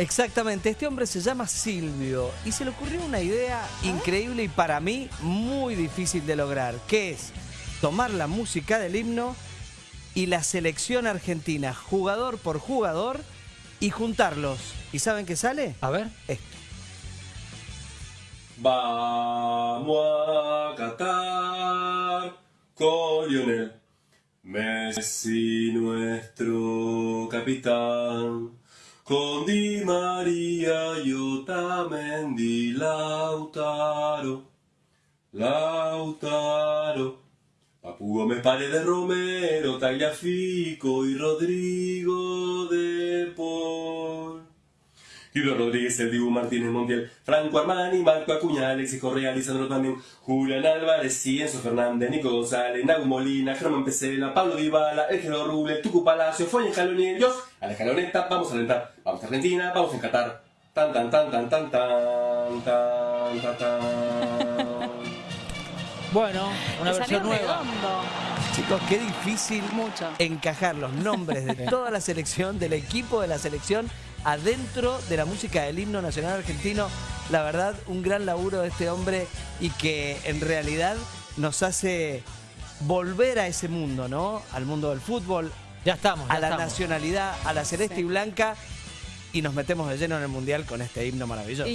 Exactamente, este hombre se llama Silvio y se le ocurrió una idea increíble y para mí muy difícil de lograr, que es tomar la música del himno y la selección argentina, jugador por jugador, y juntarlos. ¿Y saben qué sale? A ver. Esto. Vamos a Qatar con Lionel Messi, nuestro capitán. Con Di María y Otamendi, Lautaro, Lautaro. Papu Gómez, Paredes, Romero, Tagliafico y Rodrigo de. Guido Rodríguez, el Dibu Martínez Montiel, Franco Armani, Marco Acuña, Alexis Correa, Lisandro también, Julián Álvarez, Cienzo Fernández, Nico González, Nagu Molina, Germán Pesela, Pablo Dybala, Elgero Ruble, Tucu Palacio, Foña Jaloniel, yo, a la escaloneta, vamos a alentar, vamos a Argentina, vamos a Qatar. Tan tan tan tan tan tan tan tan. Bueno, una versión nueva. redondo. Chicos, qué difícil Mucho. encajar los nombres de toda la selección, del equipo de la selección, adentro de la música del himno nacional argentino. La verdad, un gran laburo de este hombre y que en realidad nos hace volver a ese mundo, ¿no? Al mundo del fútbol, Ya estamos. ya a la estamos. nacionalidad, a la celeste Sí. y blanca y nos metemos de lleno en el mundial con este himno maravilloso.